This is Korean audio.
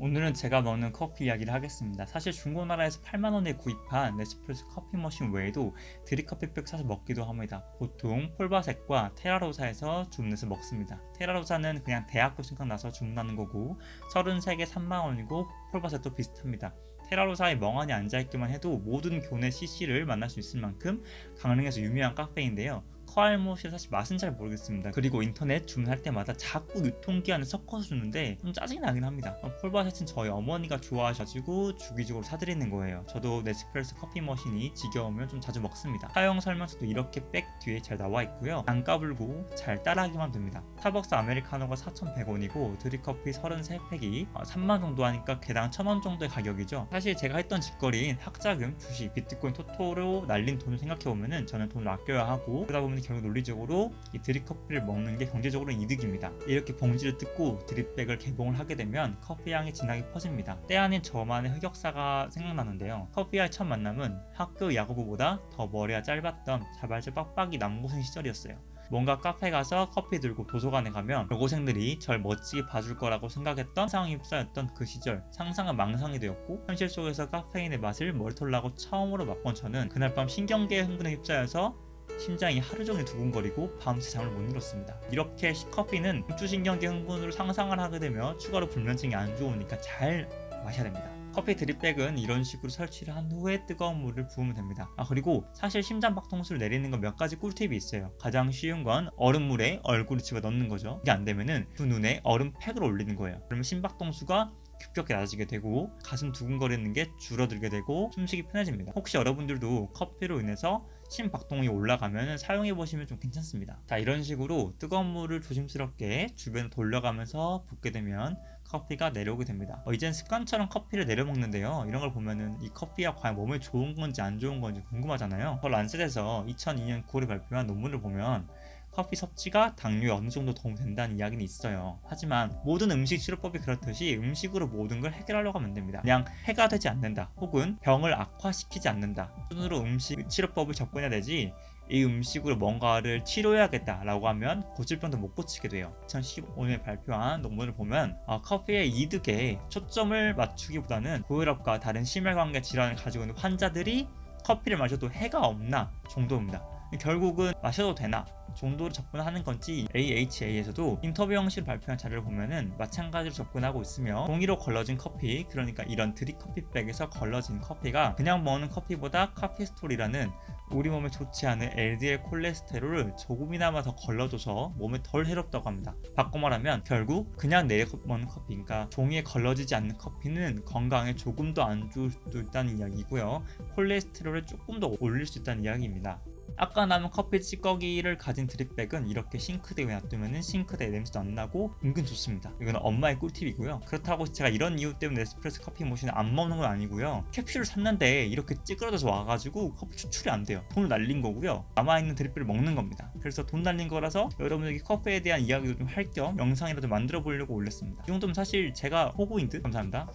오늘은 제가 먹는 커피 이야기를 하겠습니다. 사실 중고나라에서 8만원에 구입한 네스프레소 커피 머신 외에도 드립커피백 사서 먹기도 합니다. 보통 폴바색과 테라로사에서 주문해서 먹습니다. 테라로사는 그냥 대학교 생각나서 주문하는 거고 33개 3만원이고 폴바색도 비슷합니다. 테라로사에 멍하니 앉아있기만 해도 모든 교내 CC를 만날 수 있을 만큼 강릉에서 유명한 카페인데요. 코알못이 사실 맛은 잘 모르겠습니다. 그리고 인터넷 주문할 때마다 자꾸 유통기한을 섞어서 주는데 좀 짜증이 나긴 합니다. 어, 폴바셋은 저희 어머니가 좋아하셔가지고 주기적으로 사드리는 거예요. 저도 네스프레소 커피 머신이 지겨우면 좀 자주 먹습니다. 사용 설명서도 이렇게 백 뒤에 잘 나와 있고요. 안 까불고 잘 따라하기만 됩니다. 스타벅스 아메리카노가 4,100원이고 드립커피 33팩이 3만 어, 정도 하니까 개당 1,000원 정도의 가격이죠. 사실 제가 했던 짓거리인 학자금, 주식, 비트코인, 토토로 날린 돈을 생각해보면 저는 돈을 아껴야 하고 그러다 보면 결국 논리적으로 이 드립 커피를 먹는 게 경제적으로 이득입니다. 이렇게 봉지를 뜯고 드립백을 개봉을 하게 되면 커피 향이 진하게 퍼집니다. 때 아닌 저만의 흑역사가 생각나는데요. 커피와의 첫 만남은 학교 야구부보다 더 머리가 짧았던 자발적 빡빡이 남고생 시절이었어요. 뭔가 카페 가서 커피 들고 도서관에 가면 여고생들이 절 멋지게 봐줄 거라고 생각했던 상황이 휩싸였던 그 시절 상상은 망상이 되었고 현실 속에서 카페인의 맛을 머리털나고 처음으로 맛본 저는 그날 밤 신경계의 흥분에 휩싸여서 심장이 하루 종일 두근거리고 밤새 잠을 못 이뤘습니다. 이렇게 커피는 중추신경계 흥분으로 상상을 하게 되며 추가로 불면증이 안 좋으니까 잘 마셔야 됩니다. 커피 드립백은 이런 식으로 설치를 한 후에 뜨거운 물을 부으면 됩니다. 아 그리고 사실 심장박동수를 내리는 건 몇 가지 꿀팁이 있어요. 가장 쉬운 건 얼음물에 얼굴을 집어 넣는 거죠. 이게 안 되면은 두 눈에 얼음팩을 올리는 거예요. 그러면 심박동수가 급격히 낮아지게 되고 가슴 두근거리는 게 줄어들게 되고 숨쉬기 편해집니다. 혹시 여러분들도 커피로 인해서 심박동이 올라가면 사용해 보시면 좀 괜찮습니다. 자 이런 식으로 뜨거운 물을 조심스럽게 주변에 돌려가면서 붓게 되면 커피가 내려오게 됩니다. 어, 이젠 습관처럼 커피를 내려 먹는데요. 이런 걸 보면은 이 커피가 과연 몸에 좋은 건지 안 좋은 건지 궁금하잖아요. 더 란셋에서 2002년 9월에 발표한 논문을 보면 커피 섭취가 당뇨에 어느 정도 도움된다는 이야기는 있어요. 하지만 모든 음식 치료법이 그렇듯이 음식으로 모든 걸 해결하려고 하면 됩니다. 그냥 해가 되지 않는다 혹은 병을 악화시키지 않는다. 순으로 음식 치료법을 접근해야 되지 이 음식으로 뭔가를 치료해야겠다 라고 하면 고칠 병도 못 고치게 돼요 2015년에 발표한 논문을 보면 어, 커피의 이득에 초점을 맞추기보다는 고혈압과 다른 심혈관계 질환을 가지고 있는 환자들이 커피를 마셔도 해가 없나 정도입니다 결국은 마셔도 되나 정도로 접근하는 건지 AHA에서도 인터뷰 형식으로 발표한 자료를 보면은 마찬가지로 접근하고 있으며 종이로 걸러진 커피 그러니까 이런 드립 커피백에서 걸러진 커피가 그냥 먹는 커피보다 카피스톨이라는 우리 몸에 좋지 않은 LDL 콜레스테롤을 조금이나마 더 걸러줘서 몸에 덜 해롭다고 합니다. 바꿔 말하면 결국 그냥 내려 먹는 커피 그러니까 종이에 걸러지지 않는 커피는 건강에 조금 더 안 좋을 수도 있다는 이야기고요. 콜레스테롤을 조금 더 올릴 수 있다는 이야기입니다. 아까 남은 커피 찌꺼기를 가진 drip bag은 이렇게 싱크대에 놔두면 싱크대 냄새도 안 나고 은근 좋습니다. 이거는 엄마의 꿀팁이고요. 그렇다고 제가 이런 이유 때문에 에스프레소 커피 머신을 안 먹는 건 아니고요. 캡슐을 샀는데 이렇게 찌그러져서 와가지고 커피 추출이 안 돼요. 돈을 날린 거고요. 남아있는 drip bag을 먹는 겁니다. 그래서 돈 날린 거라서 여러분에게 커피에 대한 이야기도 좀 할 겸 영상이라도 만들어 보려고 올렸습니다. 이 정도면 사실 제가 호구인 듯. 감사합니다